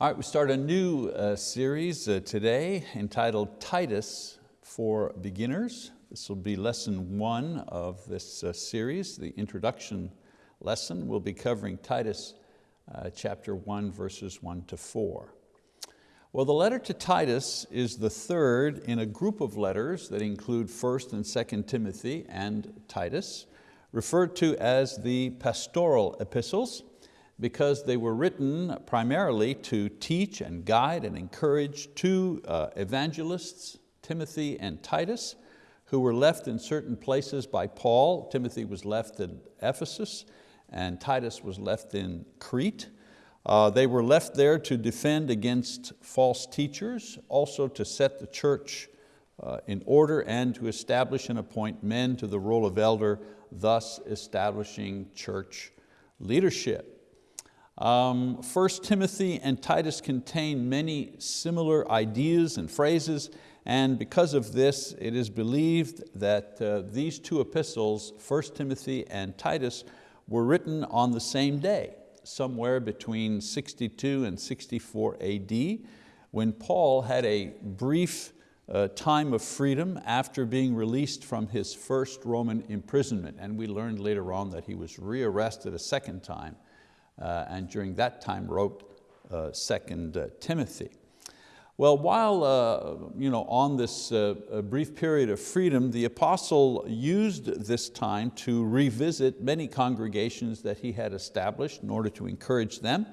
All right, we start a new uh, series uh, today entitled Titus for Beginners. This will be lesson one of this uh, series, the introduction lesson. We'll be covering Titus uh, chapter one, verses one to four. Well, the letter to Titus is the third in a group of letters that include 1st and 2nd Timothy and Titus, referred to as the pastoral epistles because they were written primarily to teach and guide and encourage two uh, evangelists, Timothy and Titus, who were left in certain places by Paul. Timothy was left in Ephesus and Titus was left in Crete. Uh, they were left there to defend against false teachers, also to set the church uh, in order and to establish and appoint men to the role of elder, thus establishing church leadership. Um, 1 Timothy and Titus contain many similar ideas and phrases, and because of this, it is believed that uh, these two epistles, 1 Timothy and Titus, were written on the same day, somewhere between 62 and 64 AD, when Paul had a brief uh, time of freedom after being released from his first Roman imprisonment. And we learned later on that he was rearrested a second time and during that time wrote uh, Second uh, Timothy. Well, while uh, you know, on this uh, brief period of freedom, the apostle used this time to revisit many congregations that he had established in order to encourage them.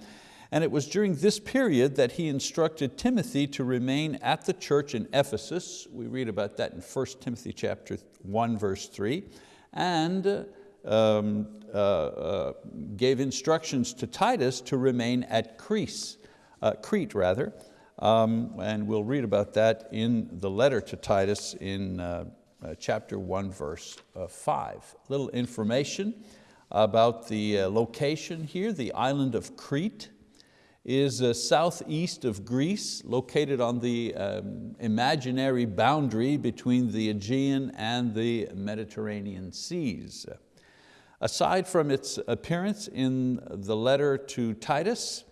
And it was during this period that he instructed Timothy to remain at the church in Ephesus. We read about that in 1 Timothy chapter 1, verse 3. And um, uh, uh, gave instructions to Titus to remain at Crete, uh, Crete rather, um, and we'll read about that in the letter to Titus in uh, uh, chapter one, verse uh, five. Little information about the location here, the island of Crete is southeast of Greece, located on the um, imaginary boundary between the Aegean and the Mediterranean seas. Aside from its appearance in the letter to Titus,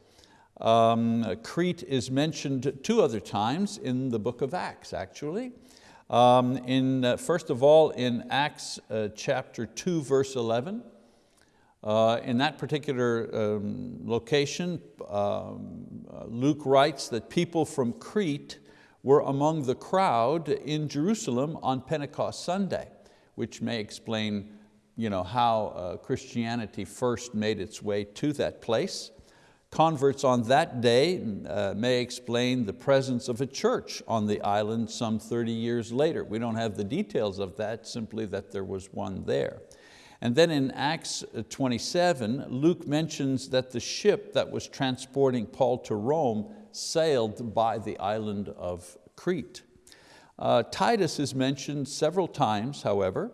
um, Crete is mentioned two other times in the book of Acts, actually. Um, in, uh, first of all, in Acts uh, chapter 2, verse 11, uh, in that particular um, location, um, Luke writes that people from Crete were among the crowd in Jerusalem on Pentecost Sunday, which may explain you know, how uh, Christianity first made its way to that place. Converts on that day uh, may explain the presence of a church on the island some 30 years later. We don't have the details of that, simply that there was one there. And then in Acts 27, Luke mentions that the ship that was transporting Paul to Rome sailed by the island of Crete. Uh, Titus is mentioned several times, however,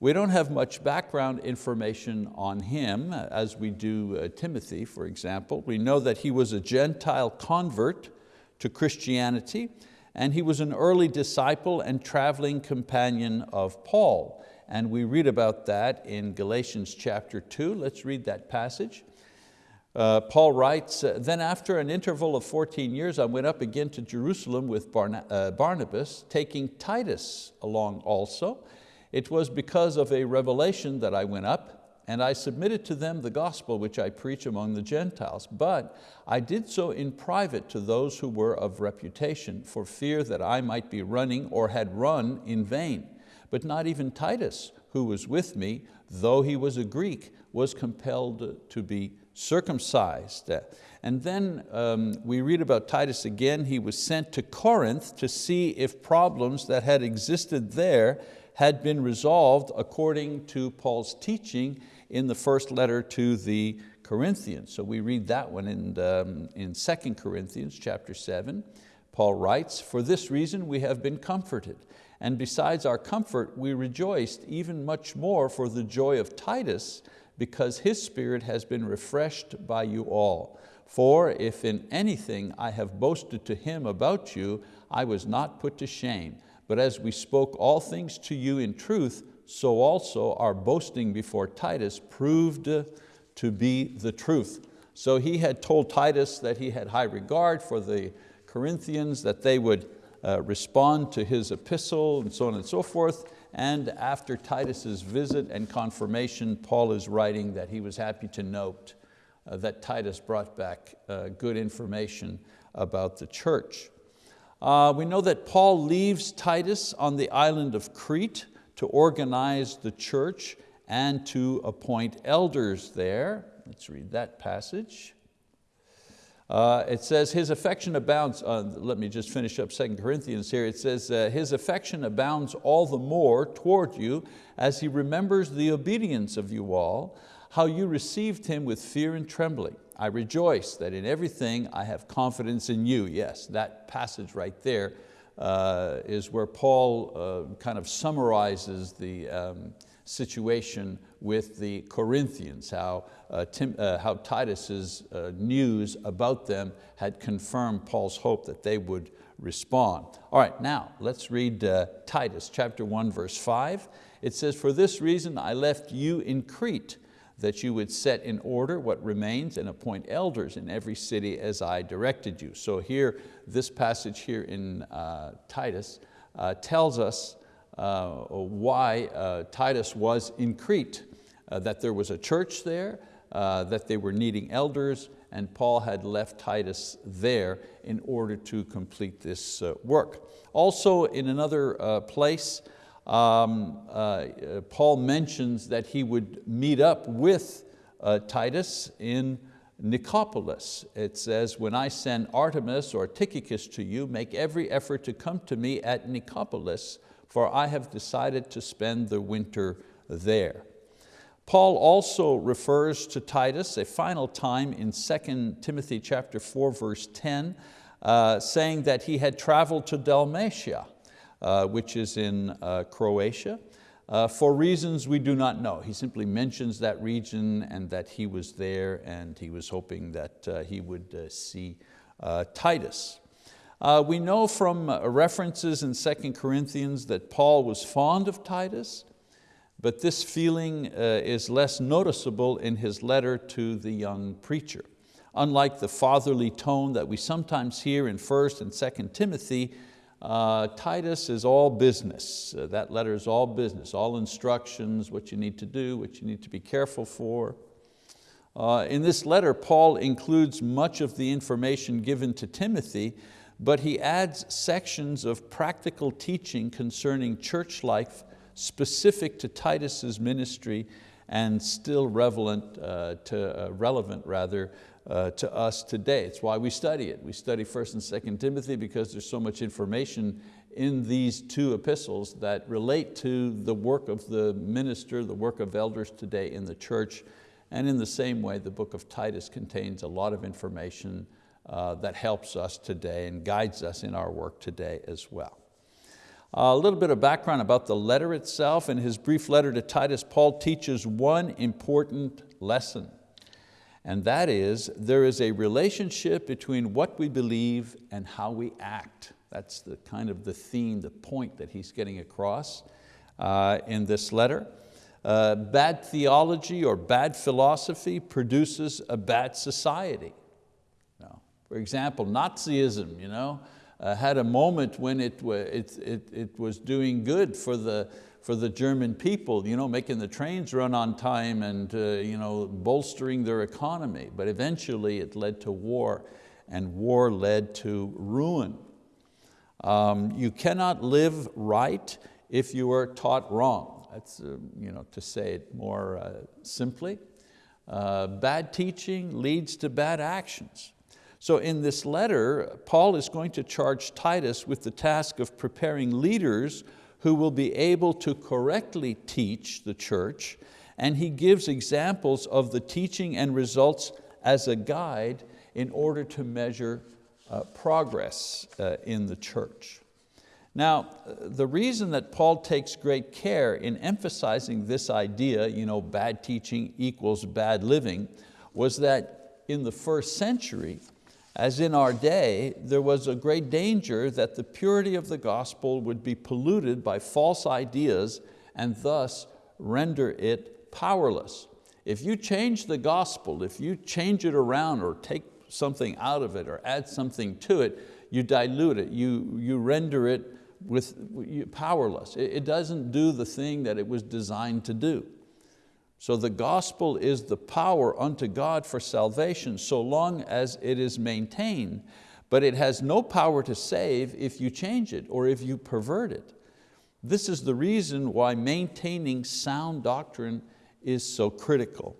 we don't have much background information on him as we do uh, Timothy, for example. We know that he was a Gentile convert to Christianity and he was an early disciple and traveling companion of Paul. And we read about that in Galatians chapter two. Let's read that passage. Uh, Paul writes, then after an interval of 14 years, I went up again to Jerusalem with Barna uh, Barnabas, taking Titus along also. It was because of a revelation that I went up and I submitted to them the gospel which I preach among the Gentiles. But I did so in private to those who were of reputation for fear that I might be running or had run in vain. But not even Titus, who was with me, though he was a Greek, was compelled to be circumcised. And then um, we read about Titus again. He was sent to Corinth to see if problems that had existed there had been resolved according to Paul's teaching in the first letter to the Corinthians. So we read that one in, um, in 2 Corinthians chapter 7. Paul writes, for this reason we have been comforted. And besides our comfort, we rejoiced even much more for the joy of Titus because his spirit has been refreshed by you all. For if in anything I have boasted to him about you, I was not put to shame. But as we spoke all things to you in truth, so also our boasting before Titus proved to be the truth. So he had told Titus that he had high regard for the Corinthians, that they would uh, respond to his epistle and so on and so forth. And after Titus's visit and confirmation, Paul is writing that he was happy to note uh, that Titus brought back uh, good information about the church. Uh, we know that Paul leaves Titus on the island of Crete to organize the church and to appoint elders there. Let's read that passage. Uh, it says, his affection abounds, uh, let me just finish up 2 Corinthians here. It says, uh, his affection abounds all the more toward you as he remembers the obedience of you all, how you received him with fear and trembling. I rejoice that in everything I have confidence in you. Yes, that passage right there uh, is where Paul uh, kind of summarizes the um, situation with the Corinthians, how, uh, Tim, uh, how Titus's uh, news about them had confirmed Paul's hope that they would respond. All right, now let's read uh, Titus chapter 1 verse 5. It says, for this reason I left you in Crete, that you would set in order what remains and appoint elders in every city as I directed you. So here, this passage here in uh, Titus uh, tells us uh, why uh, Titus was in Crete, uh, that there was a church there, that they were needing elders, and Paul had left Titus there in order to complete this work. Also in another place, um, uh, Paul mentions that he would meet up with uh, Titus in Nicopolis. It says, when I send Artemas or Tychicus to you, make every effort to come to me at Nicopolis, for I have decided to spend the winter there. Paul also refers to Titus a final time in 2 Timothy chapter 4, verse 10, uh, saying that he had traveled to Dalmatia, uh, which is in uh, Croatia, uh, for reasons we do not know. He simply mentions that region and that he was there and he was hoping that uh, he would uh, see Titus. Uh, we know from uh, references in 2 Corinthians that Paul was fond of Titus, but this feeling uh, is less noticeable in his letter to the young preacher. Unlike the fatherly tone that we sometimes hear in 1st and 2nd Timothy, uh, Titus is all business. Uh, that letter is all business, all instructions, what you need to do, what you need to be careful for. Uh, in this letter, Paul includes much of the information given to Timothy, but he adds sections of practical teaching concerning church life specific to Titus's ministry and still relevant, uh, to, uh, relevant rather, uh, to us today. It's why we study it. We study 1st and 2nd Timothy because there's so much information in these two epistles that relate to the work of the minister, the work of elders today in the church. And in the same way, the book of Titus contains a lot of information uh, that helps us today and guides us in our work today as well. A little bit of background about the letter itself. In his brief letter to Titus, Paul teaches one important lesson, and that is there is a relationship between what we believe and how we act. That's the kind of the theme, the point that he's getting across uh, in this letter. Uh, bad theology or bad philosophy produces a bad society. For example, Nazism you know, uh, had a moment when it, it, it, it was doing good for the, for the German people, you know, making the trains run on time and uh, you know, bolstering their economy. But eventually it led to war and war led to ruin. Um, you cannot live right if you are taught wrong. That's uh, you know, to say it more uh, simply. Uh, bad teaching leads to bad actions. So in this letter, Paul is going to charge Titus with the task of preparing leaders who will be able to correctly teach the church, and he gives examples of the teaching and results as a guide in order to measure uh, progress uh, in the church. Now, the reason that Paul takes great care in emphasizing this idea, you know, bad teaching equals bad living, was that in the first century, as in our day, there was a great danger that the purity of the gospel would be polluted by false ideas and thus render it powerless. If you change the gospel, if you change it around or take something out of it or add something to it, you dilute it, you, you render it with, powerless. It, it doesn't do the thing that it was designed to do. So the gospel is the power unto God for salvation so long as it is maintained, but it has no power to save if you change it or if you pervert it. This is the reason why maintaining sound doctrine is so critical.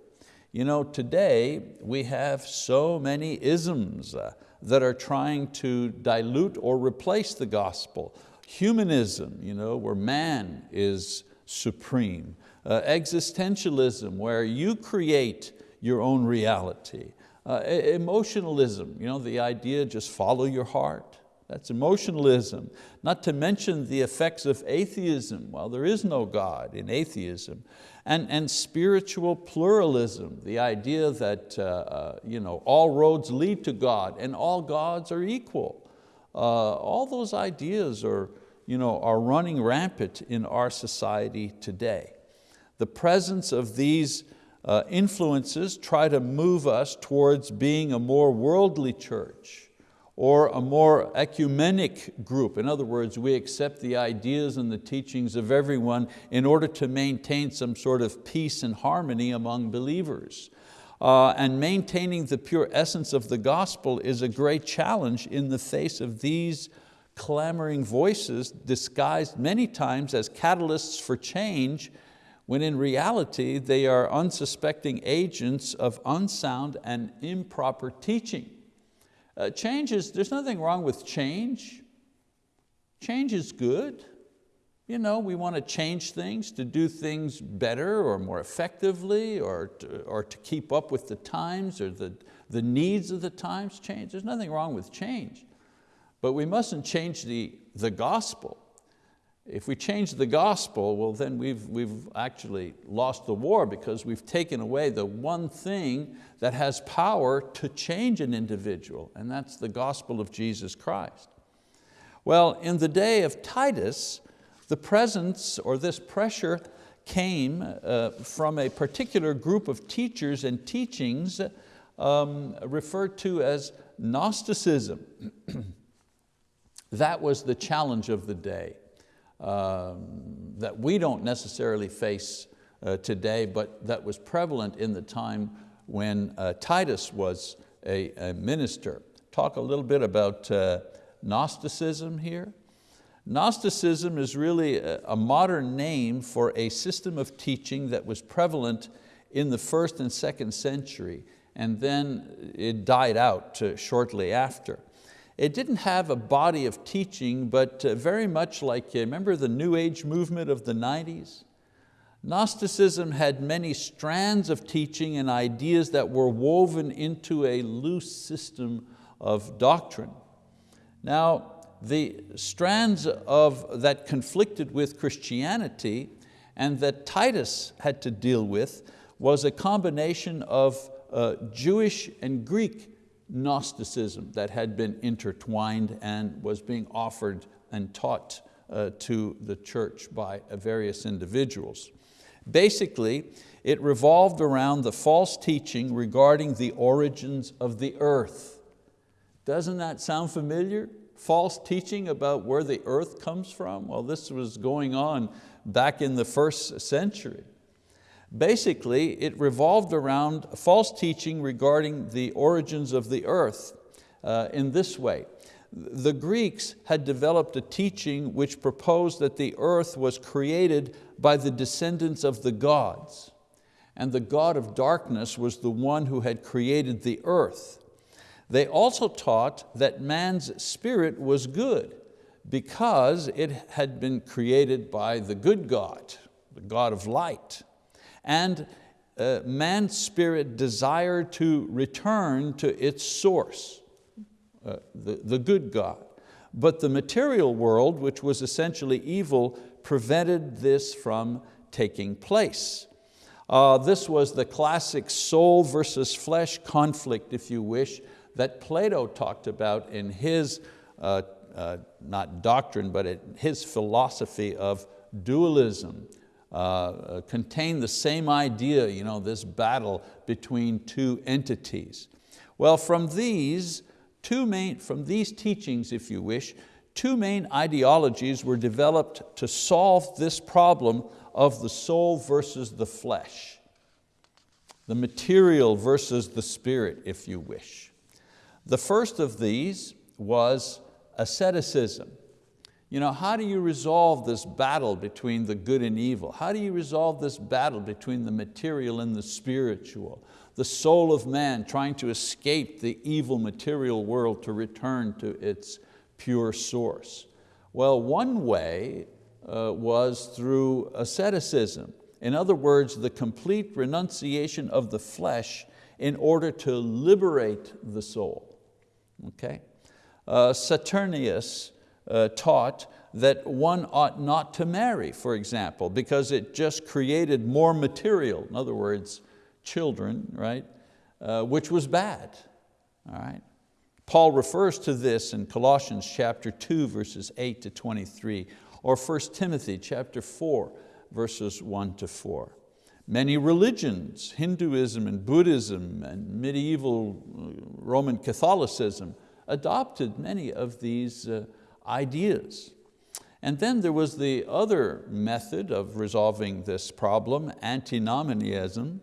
You know, today we have so many isms uh, that are trying to dilute or replace the gospel. Humanism, you know, where man is supreme. Uh, existentialism, where you create your own reality. Uh, emotionalism, you know, the idea just follow your heart. That's emotionalism. Not to mention the effects of atheism. Well, there is no God in atheism. And, and spiritual pluralism, the idea that uh, uh, you know, all roads lead to God and all gods are equal. Uh, all those ideas are, you know, are running rampant in our society today. The presence of these uh, influences try to move us towards being a more worldly church or a more ecumenic group. In other words, we accept the ideas and the teachings of everyone in order to maintain some sort of peace and harmony among believers. Uh, and maintaining the pure essence of the gospel is a great challenge in the face of these clamoring voices disguised many times as catalysts for change when in reality they are unsuspecting agents of unsound and improper teaching. Uh, change is, there's nothing wrong with change. Change is good. You know, we want to change things to do things better or more effectively or to, or to keep up with the times or the, the needs of the times change. There's nothing wrong with change. But we mustn't change the, the gospel. If we change the gospel, well then we've, we've actually lost the war because we've taken away the one thing that has power to change an individual, and that's the gospel of Jesus Christ. Well, in the day of Titus, the presence or this pressure came uh, from a particular group of teachers and teachings um, referred to as Gnosticism. That was the challenge of the day um, that we don't necessarily face uh, today, but that was prevalent in the time when uh, Titus was a, a, minister. Talk a little bit about uh, Gnosticism here. Gnosticism is really a, a modern name for a system of teaching that was prevalent in the first and second century, and then it died out uh, shortly after. It didn't have a body of teaching, but uh, very much like, uh, remember the New Age movement of the 90s? Gnosticism had many strands of teaching and ideas that were woven into a loose system of doctrine. Now, the strands of, that conflicted with Christianity and that Titus had to deal with was a combination of uh, Jewish and Greek Gnosticism that had been intertwined and was being offered and taught uh, to the church by uh, various individuals. Basically, it revolved around the false teaching regarding the origins of the earth. Doesn't that sound familiar? False teaching about where the earth comes from? Well, this was going on back in the first century. Basically, it revolved around false teaching regarding the origins of the earth uh, in this way. The Greeks had developed a teaching which proposed that the earth was created by the descendants of the gods. And the God of darkness was the one who had created the earth. They also taught that man's spirit was good because it had been created by the good God, the God of light and uh, man's spirit desired to return to its source, uh, the, the good God. But the material world, which was essentially evil, prevented this from taking place. Uh, this was the classic soul versus flesh conflict, if you wish, that Plato talked about in his, uh, uh, not doctrine, but his philosophy of dualism uh, contain the same idea, you know, this battle between two entities. Well, from these, two main, from these teachings, if you wish, two main ideologies were developed to solve this problem of the soul versus the flesh, the material versus the spirit, if you wish. The first of these was asceticism. You know, how do you resolve this battle between the good and evil? How do you resolve this battle between the material and the spiritual? The soul of man trying to escape the evil material world to return to its pure source. Well, one way uh, was through asceticism. In other words, the complete renunciation of the flesh in order to liberate the soul. Okay? Uh, Saturnius uh, taught that one ought not to marry, for example, because it just created more material, in other words, children, right, uh, which was bad, all right? Paul refers to this in Colossians chapter 2, verses 8 to 23, or 1 Timothy chapter 4, verses 1 to 4. Many religions, Hinduism and Buddhism and medieval uh, Roman Catholicism, adopted many of these uh, ideas. And then there was the other method of resolving this problem, antinomianism,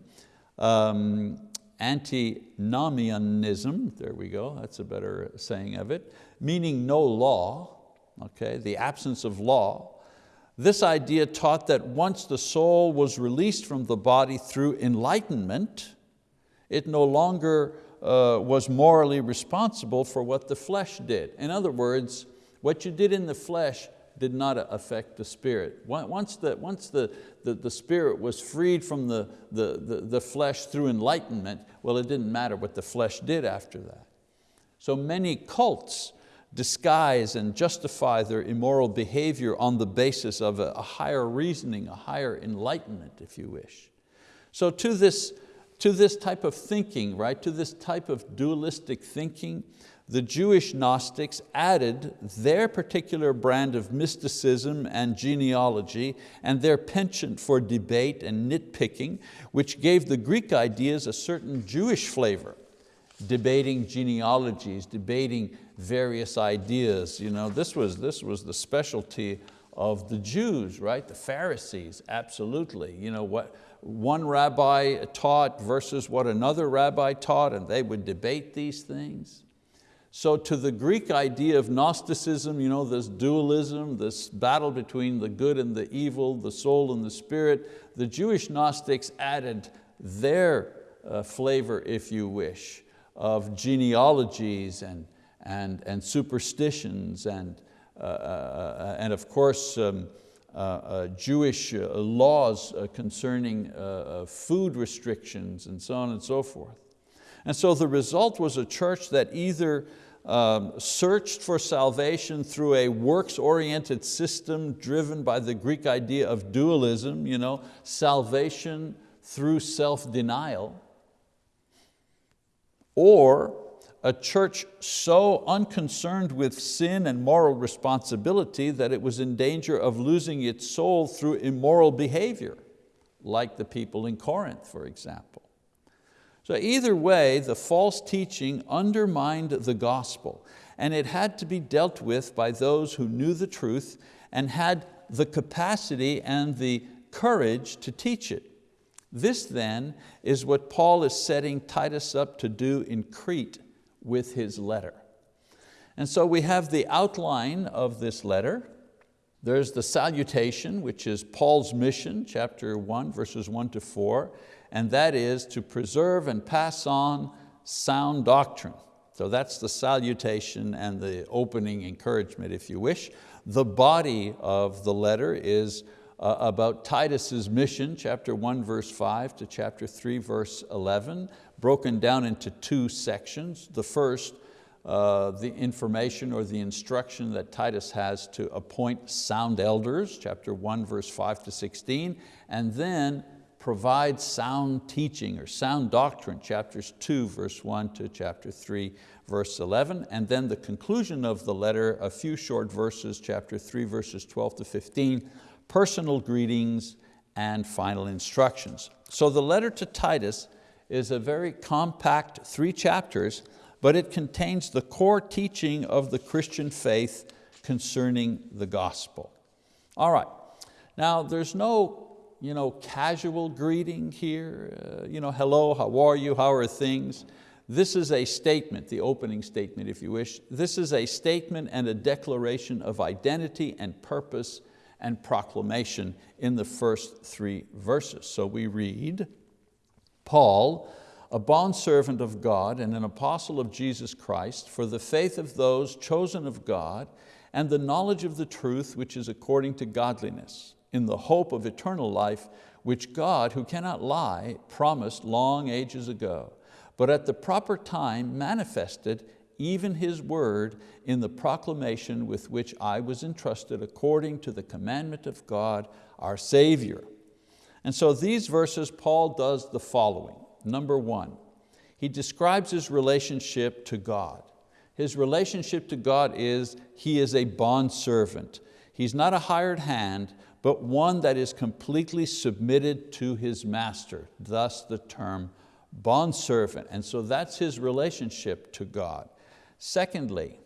um, antinomianism, there we go, that's a better saying of it, meaning no law, okay, the absence of law. This idea taught that once the soul was released from the body through enlightenment, it no longer uh, was morally responsible for what the flesh did. In other words, what you did in the flesh did not affect the spirit. Once the, once the, the, the spirit was freed from the, the, the, the flesh through enlightenment, well, it didn't matter what the flesh did after that. So many cults disguise and justify their immoral behavior on the basis of a, a higher reasoning, a higher enlightenment, if you wish. So to this, to this type of thinking, right, to this type of dualistic thinking, the Jewish Gnostics added their particular brand of mysticism and genealogy and their penchant for debate and nitpicking, which gave the Greek ideas a certain Jewish flavor, debating genealogies, debating various ideas. You know, this, was, this was the specialty of the Jews, right? The Pharisees, absolutely. You know, what one rabbi taught versus what another rabbi taught, and they would debate these things. So to the Greek idea of Gnosticism, you know, this dualism, this battle between the good and the evil, the soul and the spirit, the Jewish Gnostics added their uh, flavor, if you wish, of genealogies and, and, and superstitions and, uh, uh, uh and of course, um, uh, uh, Jewish laws concerning food restrictions and so on and so forth. And so the result was a church that either um, searched for salvation through a works-oriented system driven by the Greek idea of dualism, you know, salvation through self-denial, or a church so unconcerned with sin and moral responsibility that it was in danger of losing its soul through immoral behavior, like the people in Corinth, for example. So either way, the false teaching undermined the gospel and it had to be dealt with by those who knew the truth and had the capacity and the courage to teach it. This then is what Paul is setting Titus up to do in Crete with his letter. And so we have the outline of this letter. There's the salutation, which is Paul's mission, chapter one, verses one to four and that is to preserve and pass on sound doctrine. So that's the salutation and the opening encouragement, if you wish. The body of the letter is uh, about Titus's mission, chapter one, verse five to chapter three, verse 11, broken down into two sections. The first, uh, the information or the instruction that Titus has to appoint sound elders, chapter one, verse five to 16, and then provide sound teaching or sound doctrine, chapters two, verse one to chapter three, verse 11, and then the conclusion of the letter, a few short verses, chapter three, verses 12 to 15, personal greetings and final instructions. So the letter to Titus is a very compact three chapters, but it contains the core teaching of the Christian faith concerning the gospel. All right, now there's no you know, casual greeting here, uh, you know, hello, how are you, how are things? This is a statement, the opening statement if you wish. This is a statement and a declaration of identity and purpose and proclamation in the first three verses. So we read, Paul, a bondservant of God and an apostle of Jesus Christ, for the faith of those chosen of God and the knowledge of the truth which is according to godliness, in the hope of eternal life, which God, who cannot lie, promised long ages ago, but at the proper time manifested even His word in the proclamation with which I was entrusted according to the commandment of God, our Savior. And so these verses, Paul does the following. Number one, he describes his relationship to God. His relationship to God is he is a bondservant. He's not a hired hand, but one that is completely submitted to his master, thus the term bondservant. And so that's his relationship to God. Secondly,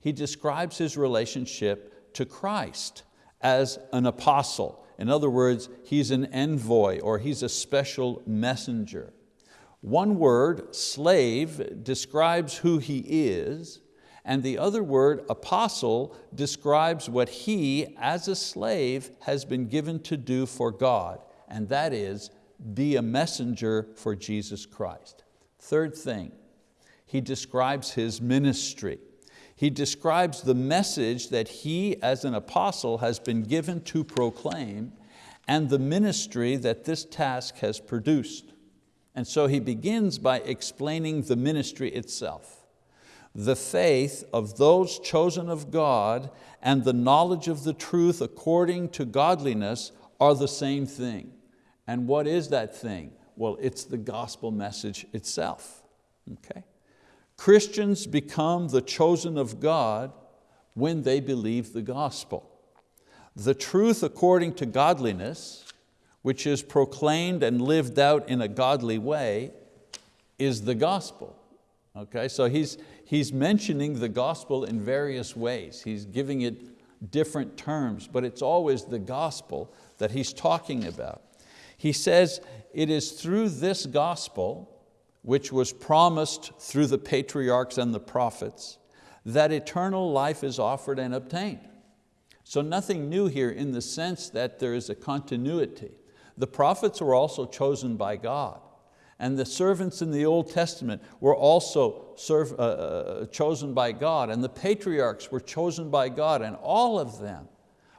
he describes his relationship to Christ as an apostle. In other words, he's an envoy or he's a special messenger. One word, slave, describes who he is, and the other word, apostle, describes what he, as a slave, has been given to do for God, and that is be a messenger for Jesus Christ. Third thing, he describes his ministry. He describes the message that he as an apostle has been given to proclaim and the ministry that this task has produced. And so he begins by explaining the ministry itself. The faith of those chosen of God and the knowledge of the truth according to godliness are the same thing. And what is that thing? Well, it's the gospel message itself. Okay? Christians become the chosen of God when they believe the gospel. The truth according to godliness, which is proclaimed and lived out in a godly way, is the gospel. Okay, so he's, he's mentioning the gospel in various ways. He's giving it different terms, but it's always the gospel that he's talking about. He says, it is through this gospel which was promised through the patriarchs and the prophets, that eternal life is offered and obtained. So nothing new here in the sense that there is a continuity. The prophets were also chosen by God and the servants in the Old Testament were also serve, uh, uh, chosen by God. And the patriarchs were chosen by God. And all of them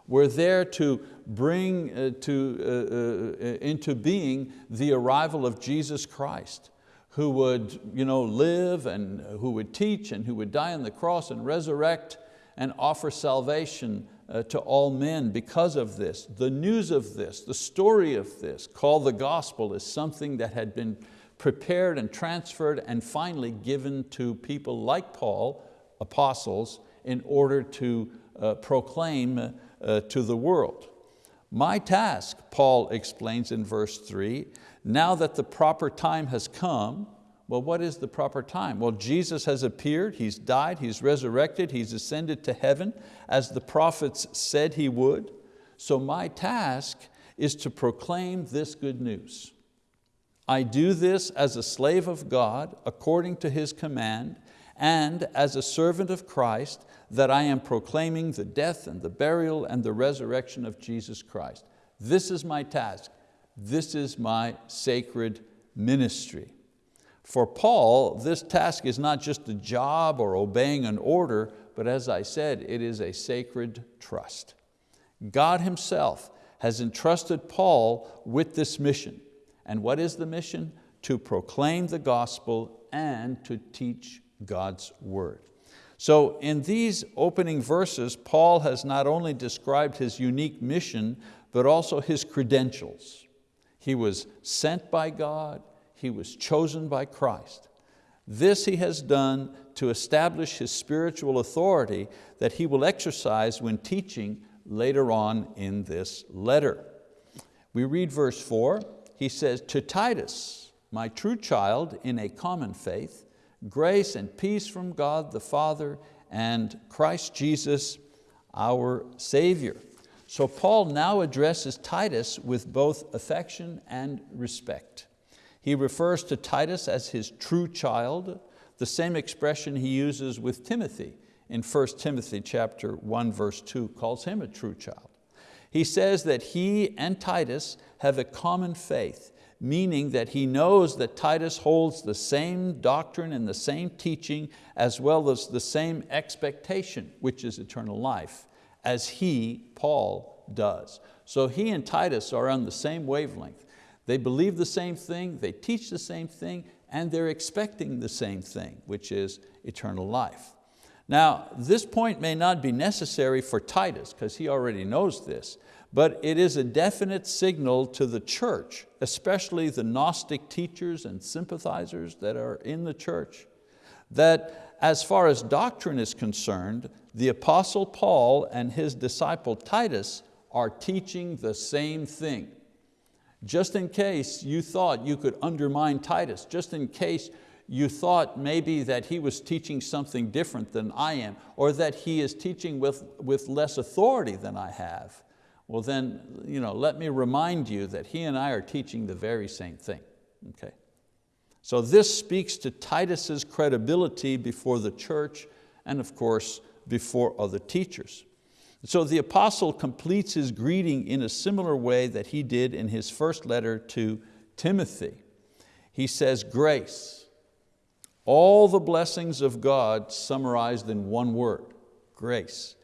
were there to bring uh, to, uh, uh, into being the arrival of Jesus Christ who would you know, live and who would teach and who would die on the cross and resurrect and offer salvation to all men because of this. The news of this, the story of this, called the gospel, is something that had been prepared and transferred and finally given to people like Paul, apostles, in order to uh, proclaim uh, to the world. My task, Paul explains in verse three, now that the proper time has come, well, what is the proper time? Well, Jesus has appeared, He's died, He's resurrected, He's ascended to heaven as the prophets said He would. So my task is to proclaim this good news. I do this as a slave of God according to His command and as a servant of Christ that I am proclaiming the death and the burial and the resurrection of Jesus Christ. This is my task. This is my sacred ministry. For Paul, this task is not just a job or obeying an order, but as I said, it is a sacred trust. God Himself has entrusted Paul with this mission. And what is the mission? To proclaim the gospel and to teach God's word. So in these opening verses, Paul has not only described his unique mission, but also his credentials. He was sent by God, he was chosen by Christ. This he has done to establish his spiritual authority that he will exercise when teaching later on in this letter. We read verse four, he says, to Titus, my true child in a common faith, grace and peace from God the Father and Christ Jesus, our Savior. So Paul now addresses Titus with both affection and respect. He refers to Titus as his true child, the same expression he uses with Timothy in 1 Timothy chapter 1 verse 2, calls him a true child. He says that he and Titus have a common faith, meaning that he knows that Titus holds the same doctrine and the same teaching as well as the same expectation, which is eternal life, as he, Paul, does. So he and Titus are on the same wavelength. They believe the same thing, they teach the same thing, and they're expecting the same thing, which is eternal life. Now, this point may not be necessary for Titus, because he already knows this, but it is a definite signal to the church, especially the Gnostic teachers and sympathizers that are in the church, that as far as doctrine is concerned, the Apostle Paul and his disciple Titus are teaching the same thing. Just in case you thought you could undermine Titus, just in case you thought maybe that he was teaching something different than I am, or that he is teaching with, with less authority than I have, well then you know, let me remind you that he and I are teaching the very same thing. Okay? So this speaks to Titus's credibility before the church and of course before other teachers. So the apostle completes his greeting in a similar way that he did in his first letter to Timothy. He says, grace, all the blessings of God summarized in one word, grace.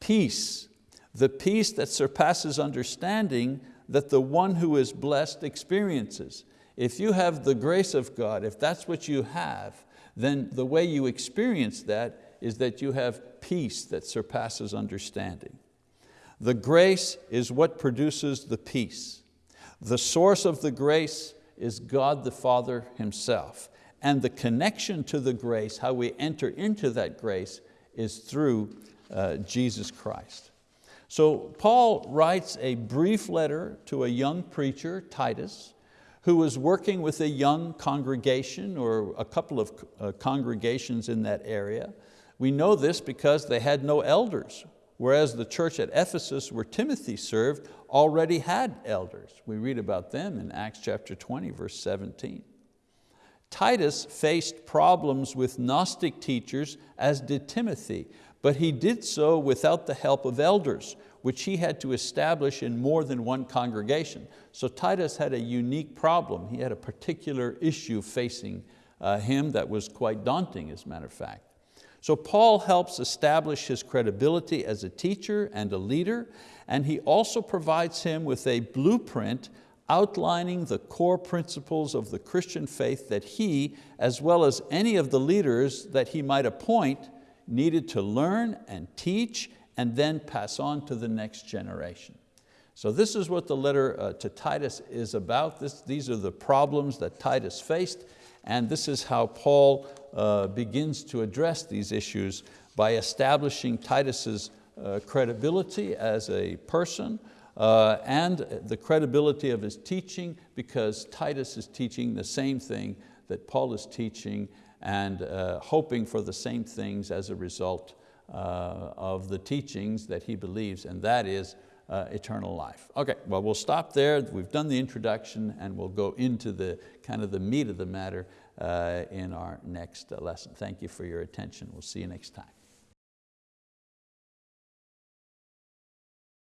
Peace, the peace that surpasses understanding that the one who is blessed experiences. If you have the grace of God, if that's what you have, then the way you experience that is that you have peace that surpasses understanding. The grace is what produces the peace. The source of the grace is God the Father Himself. And the connection to the grace, how we enter into that grace, is through uh, Jesus Christ. So Paul writes a brief letter to a young preacher, Titus, who was working with a young congregation or a couple of uh, congregations in that area. We know this because they had no elders, whereas the church at Ephesus where Timothy served already had elders. We read about them in Acts chapter 20, verse 17. Titus faced problems with Gnostic teachers as did Timothy, but he did so without the help of elders, which he had to establish in more than one congregation. So Titus had a unique problem. He had a particular issue facing uh, him that was quite daunting, as a matter of fact. So Paul helps establish his credibility as a teacher and a leader, and he also provides him with a blueprint outlining the core principles of the Christian faith that he, as well as any of the leaders that he might appoint, needed to learn and teach and then pass on to the next generation. So this is what the letter uh, to Titus is about. This, these are the problems that Titus faced and this is how Paul uh, begins to address these issues by establishing Titus's uh, credibility as a person uh, and the credibility of his teaching because Titus is teaching the same thing that Paul is teaching and uh, hoping for the same things as a result uh, of the teachings that he believes, and that is uh, eternal life. Okay, well we'll stop there. We've done the introduction and we'll go into the kind of the meat of the matter Uh, in our next lesson. Thank you for your attention. We'll see you next time.